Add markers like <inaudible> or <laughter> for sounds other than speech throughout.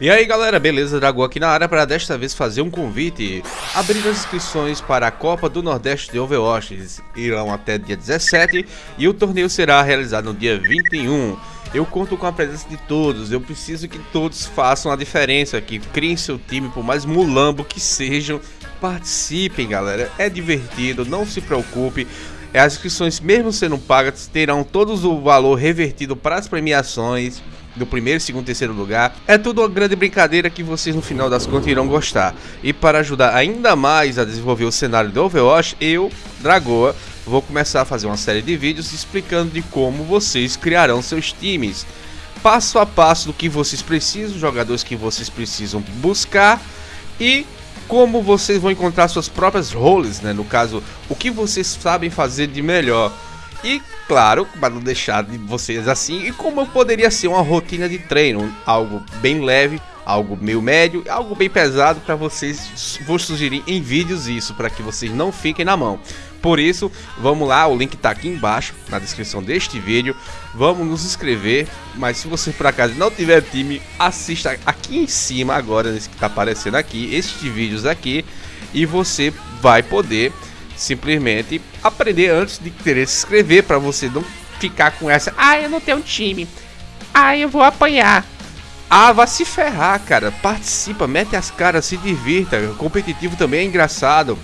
E aí galera, beleza? Dragão aqui na área para desta vez fazer um convite. Abrir as inscrições para a Copa do Nordeste de Overwatch irão até dia 17 e o torneio será realizado no dia 21. Eu conto com a presença de todos, eu preciso que todos façam a diferença, que criem seu time, por mais mulambo que sejam, participem galera, é divertido, não se preocupe. As inscrições, mesmo sendo pagas, terão todos o valor revertido para as premiações do primeiro, segundo, terceiro lugar. É tudo uma grande brincadeira que vocês no final das contas irão gostar. E para ajudar ainda mais a desenvolver o cenário do Overwatch, eu, Dragoa, vou começar a fazer uma série de vídeos explicando de como vocês criarão seus times. Passo a passo do que vocês precisam, jogadores que vocês precisam buscar e como vocês vão encontrar suas próprias roles, né? No caso, o que vocês sabem fazer de melhor. E claro, para não deixar de vocês assim, e como poderia ser uma rotina de treino, algo bem leve, algo meio médio, algo bem pesado para vocês, vou sugerir em vídeos isso, para que vocês não fiquem na mão. Por isso, vamos lá, o link está aqui embaixo, na descrição deste vídeo, vamos nos inscrever, mas se você por acaso não tiver time, assista aqui em cima agora, nesse que está aparecendo aqui, estes vídeos aqui, e você vai poder simplesmente aprender antes de querer se inscrever, para você não ficar com essa, ah, eu não tenho time, ah, eu vou apanhar, ah, vai se ferrar, cara. Participa, mete as caras, se divirta. O competitivo também é engraçado.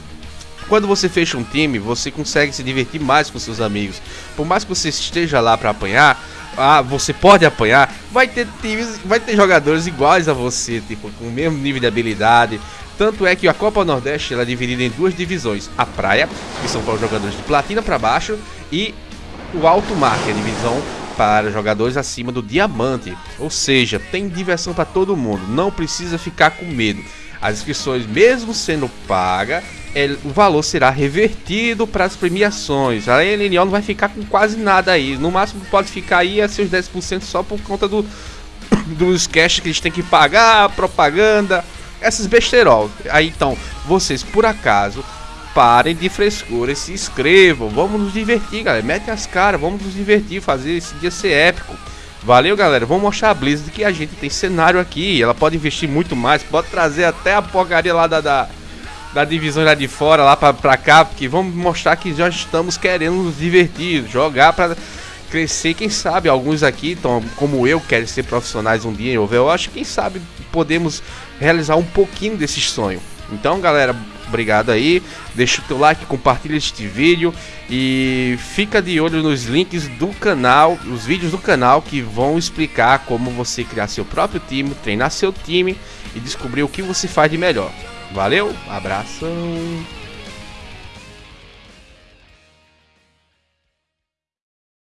Quando você fecha um time, você consegue se divertir mais com seus amigos. Por mais que você esteja lá para apanhar, ah, você pode apanhar, vai ter times, vai ter jogadores iguais a você, tipo, com o mesmo nível de habilidade. Tanto é que a Copa Nordeste ela é dividida em duas divisões: a praia, que são para os jogadores de platina para baixo, e o alto mar, que é a divisão para jogadores acima do diamante. Ou seja, tem diversão para todo mundo, não precisa ficar com medo. As inscrições, mesmo sendo paga, é, o valor será revertido para as premiações. A LNO não vai ficar com quase nada aí. No máximo pode ficar aí a seus 10% só por conta do, <coughs> dos cash que eles têm que pagar, propaganda, essas besterol. Aí então, vocês por acaso parem de frescura e se inscrevam. Vamos nos divertir, galera. Mete as caras, vamos nos divertir, fazer esse dia ser épico. Valeu, galera. Vamos mostrar a Blizzard que a gente tem cenário aqui. Ela pode investir muito mais, pode trazer até a porcaria lá da, da, da divisão lá de fora, lá pra, pra cá, porque vamos mostrar que já estamos querendo nos divertir, jogar pra crescer. Quem sabe alguns aqui, tão, como eu, querem ser profissionais um dia em Overwatch. Quem sabe podemos realizar um pouquinho desse sonho. Então, galera, obrigado aí. Deixa o teu like, compartilha este vídeo e fica de olho nos links do canal, os vídeos do canal que vão explicar como você criar seu próprio time, treinar seu time e descobrir o que você faz de melhor. Valeu, abração.